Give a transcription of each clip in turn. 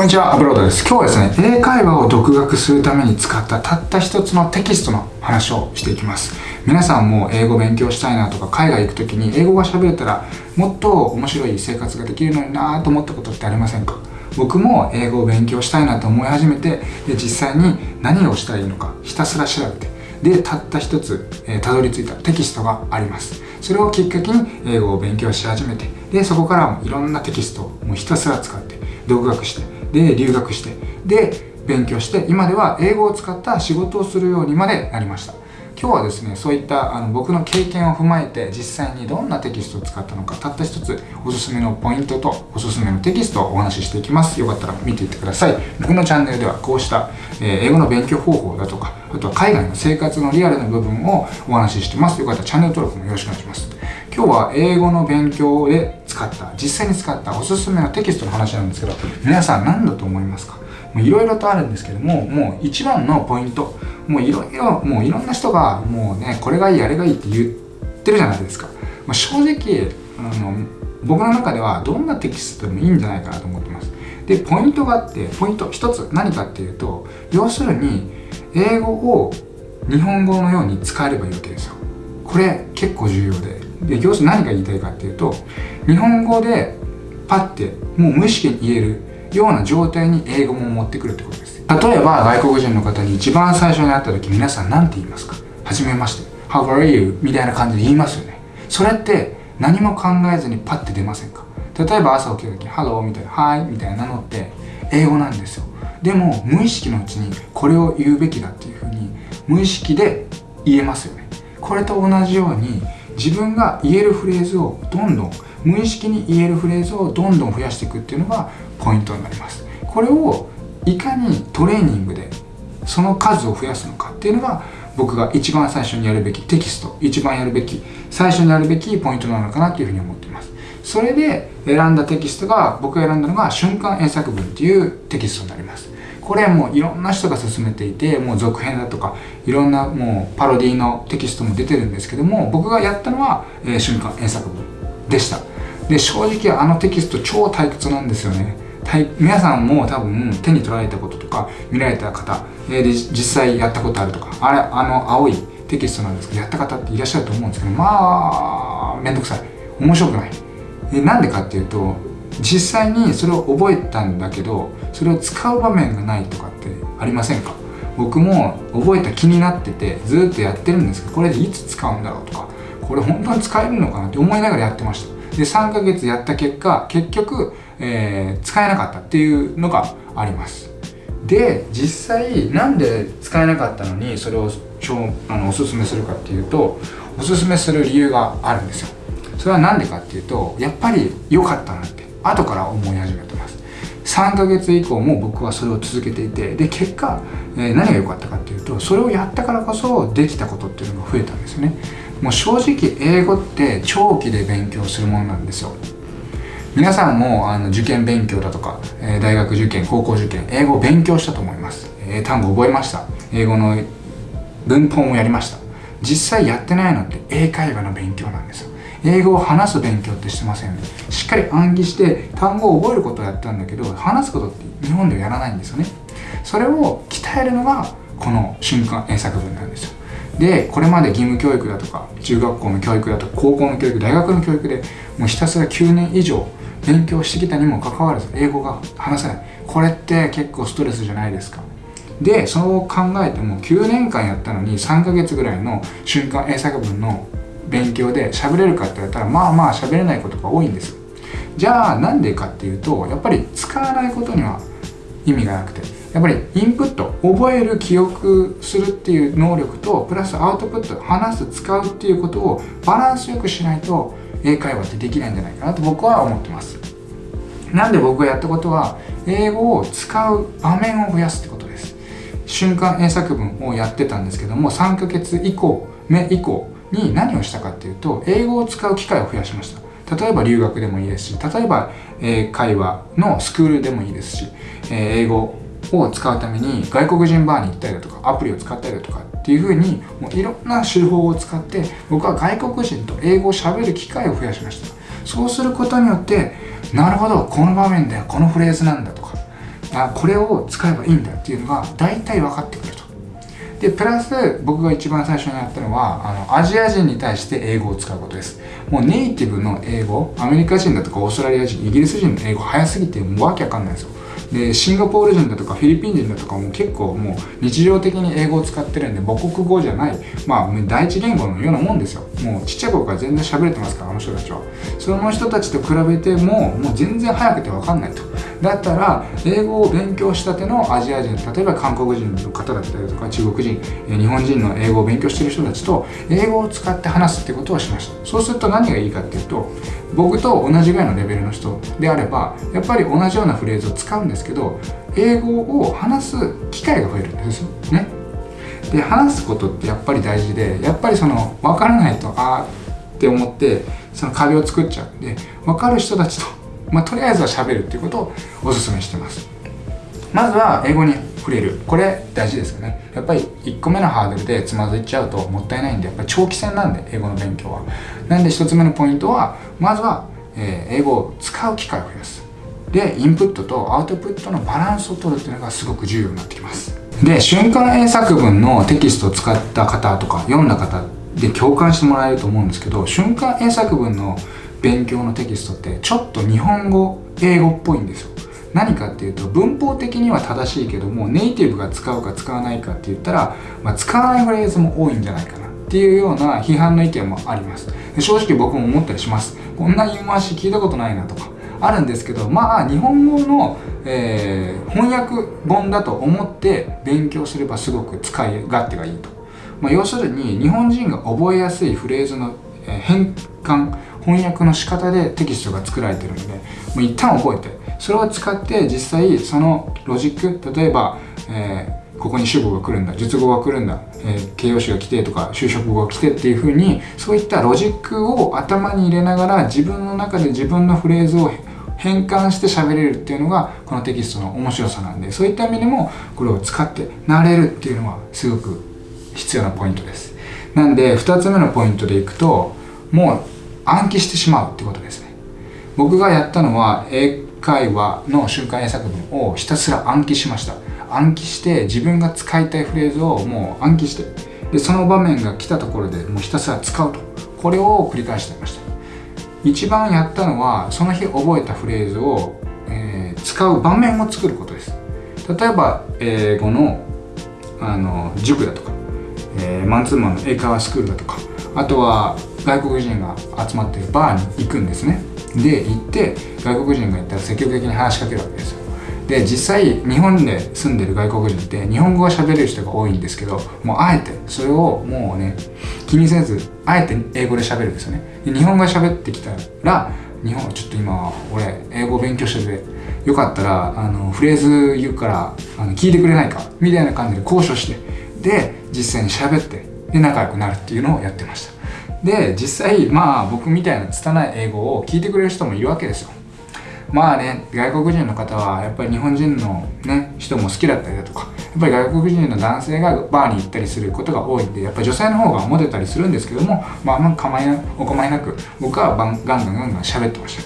こんにちは、アブロードです。今日はですね、英会話を独学するために使ったたった一つのテキストの話をしていきます。皆さんも英語勉強したいなとか、海外行く時に英語が喋れたら、もっと面白い生活ができるのになぁと思ったことってありませんか？僕も英語を勉強したいなと思い始めて、で実際に何をしたらいいのかひたすら調べて、で、たった一つ、えー、たどり着いたテキストがあります。それをきっかけに英語を勉強し始めて、で、そこからもいろんなテキストをもうひたすら使って、独学して、で留学してで勉強して今では英語を使った仕事をするようにまでなりました。今日はですねそういったあの僕の経験を踏まえて実際にどんなテキストを使ったのかたった一つおすすめのポイントとおすすめのテキストをお話ししていきます。よかったら見ていってください。僕のチャンネルではこうした、え英語の勉強方法だとかあとは海外の生活のリアルな部分をお話ししてます。よかったらチャンネル登録もよろしくお願いします。今日は英語の勉強で使った実際に使ったおすすめのテキストの話なんですけど皆さん何だと思いますか？いろいろとあるんですけどももう一番のポイントもういろいろもういろんな人がもうねこれがいいあれがいいって言ってるじゃないですか、まあ、正直あの僕の中ではどんなテキストでもいいんじゃないかなと思ってます。でポイントがあってポイント一つ何かっていうと要するに英語を日本語のように使えればいいわけですよ。これ結構重要で。で要するに何が言いたいかっていうと日本語でパッてもう無意識に言えるような状態に英語も持ってくるってことです。例えば外国人の方に一番最初に会った時皆さん何て言いますか？はじめまして。How are you? みたいな感じで言いますよね。それって何も考えずにパッて出ませんか？例えば朝起きた時に Hello みたいな Hi みたいなのって英語なんですよ。でも無意識のうちにこれを言うべきだっていうふうに無意識で言えますよね。これと同じように自分が言えるフレーズをどんどん無意識に言えるフレーズをどんどん増やしていくっていうのがポイントになります。これをいかにトレーニングでその数を増やすのかっていうのが僕が一番最初にやるべきテキスト一番やるべき最初にやるべきポイントなのかなというふうに思っています。それで選んだテキストが僕が選んだのが瞬間英作文っていうテキストになります。これもういろんな人が勧めていてもう続編だとかいろんなもうパロディのテキストも出てるんですけども僕がやったのは、えー、瞬間英作文でした。で正直あのテキスト超退屈なんですよね。皆さんも多分手に取られたこととか見られた方、え、で実際やったことあるとかあれあの青いテキストなんですけどやった方っていらっしゃると思うんですけどまあめんどくさい。面白くない。でなんでかっていうと実際にそれを覚えたんだけどそれを使う場面がないとかってありませんか？僕も覚えた気になっててずっとやってるんですけどこれでいつ使うんだろうとかこれ本当に使えるのかなって思いながらやってました。で3ヶ月やった結果結局、えー、使えなかったっていうのがあります。で実際なんで使えなかったのにそれをあのおすすめするかっていうとおすすめする理由があるんですよ。それは何でかっていうとやっぱり良かったなって後から思い始めてます。3ヶ月以降も僕はそれを続けていてで結果、えー、何が良かったかっていうとそれをやったからこそできたことっていうのが増えたんですよね。もう正直英語って長期で勉強するものなんですよ。皆さんもあの受験勉強だとか、えー、大学受験高校受験英語を勉強したと思います、え、単語覚えました。英語の文法もやりました。実際やってないのって英会話の勉強なんですよ。英語を話す勉強ってしてませんね。しっかり暗記して単語を覚えることをやったんだけど話すことって日本ではやらないんですよね。それを鍛えるのがこの瞬間英作文なんですよ。でこれまで義務教育だとか中学校の教育だとか高校の教育大学の教育でもうひたすら9年以上勉強してきたにもかかわらず英語が話せない。これって結構ストレスじゃないですか。でそう考えても9年間やったのに3ヶ月ぐらいの瞬間英作文の勉強で喋れるかって言ったらまあまあ喋れないことが多いんです。じゃあなんでかっていうとやっぱり使わないことには意味がなくて。やっぱりインプット覚える記憶するっていう能力とプラスアウトプット話す使うっていうことをバランスよくしないと英会話ってできないんじゃないかなと僕は思ってます。なんで僕がやったことは英語を使う場面を増やすってことです。瞬間英作文をやってたんですけども3ヶ月以降目以降に何をしたかっていうと英語を使う機会を増やしました。例えば留学でもいいですし例えば英会話のスクールでもいいですし、え英語を使うために外国人バーに行ったりだとかアプリを使ったりだとかっていうふうにもういろんな手法を使って僕は外国人と英語をしゃべる機会を増やしました。そうすることによってなるほどこの場面でこのフレーズなんだとか。あこれを使えばいいんだっていうのが大体分かってくると。でプラス僕が一番最初にやったのはあのアジア人に対して英語を使うことです。もうネイティブの英語アメリカ人だとかオーストラリア人イギリス人の英語早すぎてもうわけわかんないんですよ。でシンガポール人だとかフィリピン人だとかも結構もう日常的に英語を使ってるんで母国語じゃないまあ第一言語のようなもんですよ。もうちっちゃい頃から全然喋れてますからあの人たちは。その人たちと比べてももう全然早くて分かんないと。だったら英語を勉強したてのアジア人例えば韓国人の方だったりとか中国人日本人の英語を勉強してる人たちと英語を使って話すってことをしました。そうすると何がいいかっていうと僕と同じぐらいのレベルの人であればやっぱり同じようなフレーズを使うんですけど英語を話す機会が増えるんですよ。ね。で話すことってやっぱり大事でやっぱりその分からないとああって思ってその壁を作っちゃうんで分かる人たちと、まあ、とりあえずは喋るっていうことをおすすめしてます。まずは英語に触れる。これ大事ですよね。やっぱり1個目のハードルでつまずいちゃうともったいないんでやっぱり長期戦なんで英語の勉強は。なんで1つ目のポイントはまずは、え、英語を使う機会を増やす。でインプットとアウトプットのバランスを取るっていうのがすごく重要になってきます。で瞬間英作文のテキストを使った方とか読んだ方で共感してもらえると思うんですけど瞬間英作文の勉強のテキストってちょっと日本語英語っぽいんですよ。何かっていうと文法的には正しいけどもネイティブが使うか使わないかって言ったら、まあ、使わないフレーズも多いんじゃないかな。っていうような批判の意見もあります。正直僕も思ったりします。こんな言い回し聞いたことないなとかあるんですけどまあ日本語の、えー、翻訳本だと思って勉強すればすごく使い勝手がいいと、まあ、要するに日本人が覚えやすいフレーズの、変換翻訳の仕方でテキストが作られてるのでもう一旦覚えてそれを使って実際そのロジック例えば、えーここに主語が来るんだ述語が来るんだ、えー、形容詞が来てとか修飾語が来てっていう風にそういったロジックを頭に入れながら自分の中で自分のフレーズを変換して喋れるっていうのがこのテキストの面白さなんでそういった意味でもこれを使って慣れるっていうのはすごく必要なポイントです。なんで2つ目のポイントでいくともう暗記してしまうってことですね。僕がやったのは英会話の瞬間英作文をひたすら暗記しました。暗記して自分が使いたいフレーズをもう暗記してでその場面が来たところでもうひたすら使うと。これを繰り返していました。一番やったのはその日覚えたフレーズを、えー、使う場面を作ることです。例えば英語のあの塾だとか、えー、マンツーマンの英会話スクールだとかあとは外国人が集まってるバーに行くんですね。で行って外国人が行ったら積極的に話しかけるわけですよ。で実際日本で住んでる外国人って日本語が喋れる人が多いんですけどもうあえてそれをもうね気にせずあえて英語で喋るんですよね。で日本語で喋ってきたら日本ちょっと今俺英語勉強しててよかったらあのフレーズ言うからあの聞いてくれないかみたいな感じで交渉してで実際に喋ってで仲良くなるっていうのをやってました。で実際まあ僕みたいな拙い英語を聞いてくれる人もいるわけですよ。まあね外国人の方はやっぱり日本人のね人も好きだったりだとかやっぱり外国人の男性がバーに行ったりすることが多いんでやっぱり女性の方がモテたりするんですけどもまああんま構いなお構いなく僕はガンガンガンガン喋ってまし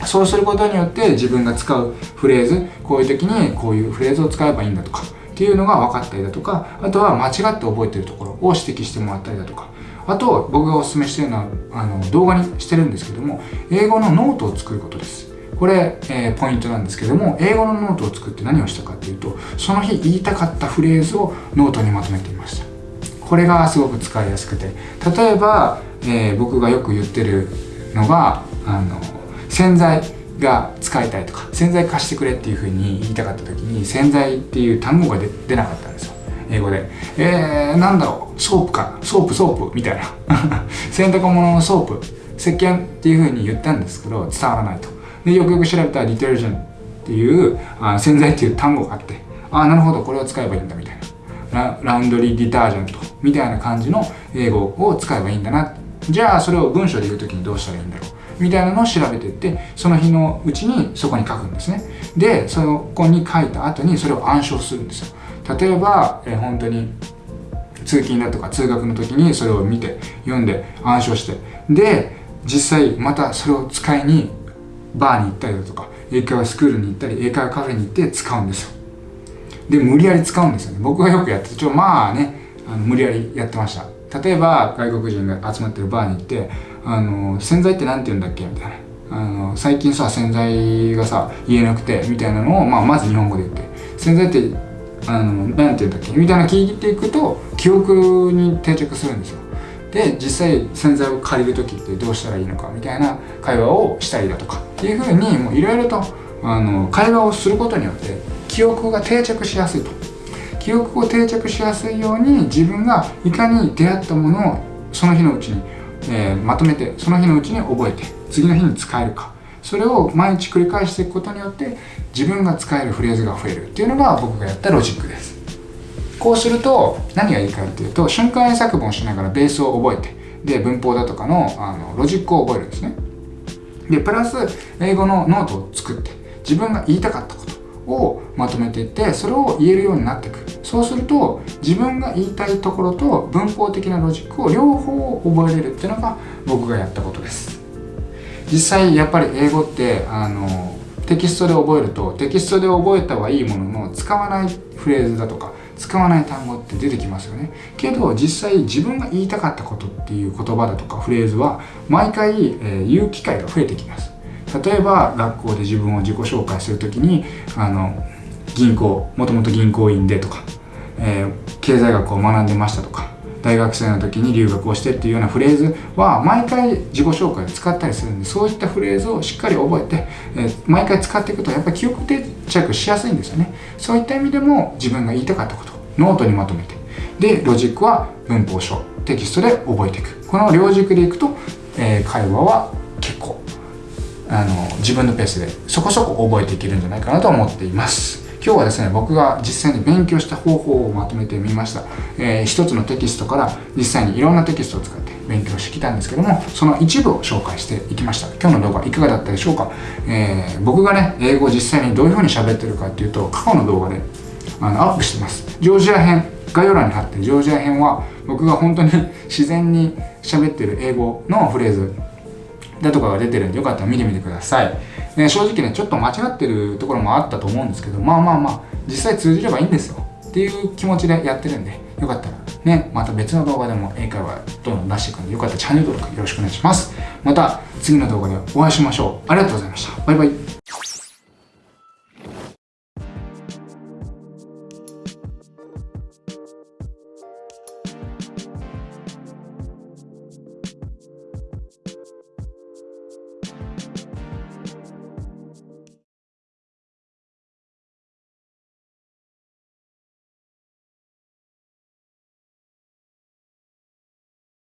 た。そうすることによって自分が使うフレーズこういう時にこういうフレーズを使えばいいんだとかっていうのが分かったりだとかあとは間違って覚えてるところを指摘してもらったりだとかあと僕がおすすめしてるのはあの動画にしてるんですけども英語のノートを作ることです。これ、えー、ポイントなんですけども英語のノートを作って何をしたかっていうとその日言いたかったフレーズをノートにまとめていました。これがすごく使いやすくて。例えば、えー、僕がよく言ってるのがあの洗剤が使いたいとか洗剤貸してくれっていうふうに言いたかった時に洗剤っていう単語が出なかったんですよ。英語で。えー、なんだろう。 soap か。 soap soap。みたいな。洗濯物の soap。石鹸っていうふうに言ったんですけど伝わらないと。でよくよく調べたら detergent っていうあ洗剤っていう単語があって。ああなるほど。これを使えばいいんだ。みたいな。ラウンドリーディタージェント。みたいな感じの英語を使えばいいんだな。じゃあそれを文章で言う時にどうしたらいいんだろう。みたいなのを調べていってその日のうちにそこに書くんですね。でそこに書いた後にそれを暗唱するんですよ。例えば、えー、本当に通勤だとか通学の時にそれを見て読んで暗唱してで実際またそれを使いにバーに行ったりだとか英会話スクールに行ったり英会話カフェに行って使うんですよ。で無理やり使うんですよね。僕がよくやってちょまあねあの無理やりやってました。例えば外国人が集まってるバーに行って「あの洗剤って何て言うんだっけ?」みたいな。あの最近さ洗剤がさ言えなくてみたいなのを、まあ、まず日本語で言って。洗剤ってあの何て言うんだっけみたいな聞いていくと記憶に定着するんですよ。で実際洗剤を借りる時ってどうしたらいいのかみたいな会話をしたりだとかっていうふうにもういろいろとあの会話をすることによって記憶が定着しやすいと。記憶を定着しやすいように自分がいかに出会ったものをその日のうちに、えー、まとめてその日のうちに覚えて次の日に使えるか。それを毎日繰り返していくことによって自分が使えるフレーズが増えるっていうのが僕がやったロジックです。こうすると何がいいかっていうと瞬間英作文をしながらベースを覚えてで文法だとかのあのロジックを覚えるんですね。でプラス英語のノートを作って自分が言いたかったことをまとめていってそれを言えるようになっていく。そうすると自分が言いたいところと文法的なロジックを両方覚えれるっていうのが僕がやったことです。実際やっぱり英語ってあのテキストで覚えるとテキストで覚えたはいいものの使わないフレーズだとか使わない単語って出てきますよね。けど実際自分が言いたかったことっていう言葉だとかフレーズは毎回、えー、言う機会が増えてきます。例えば学校で自分を自己紹介する時にあの銀行もともと銀行員でとか、えー、経済学を学んでましたとか大学生の時に留学をしてっていうようなフレーズは毎回自己紹介で使ったりするんでそういったフレーズをしっかり覚えて、え、毎回使っていくとやっぱり記憶定着しやすいんですよね。そういった意味でも自分が言いたかったことノートにまとめて。でロジックは文法書テキストで覚えていく。この両軸でいくと、えー、会話は結構あの自分のペースでそこそこ覚えていけるんじゃないかなと思っています。今日はですね僕が実際に勉強した方法をまとめてみました、えー、一つのテキストから実際にいろんなテキストを使って勉強してきたんですけどもその一部を紹介していきました。今日の動画いかがだったでしょうか、えー、僕がね英語を実際にどういうふうに喋ってるかっていうと過去の動画であのアップしてます。ジョージア編概要欄に貼ってるジョージア編は僕が本当に 自然に喋ってる英語のフレーズだとかが出てるんでよかったら見てみてください、ね、正直ねちょっと間違ってるところもあったと思うんですけどまあまあまあ実際通じればいいんですよ。っていう気持ちでやってるんでよかったら。ねまた別の動画でも英会話どんどん出していくんでよかったらチャンネル登録よろしくお願いします。また次の動画でお会いしましょう。ありがとうございました。バイバイ。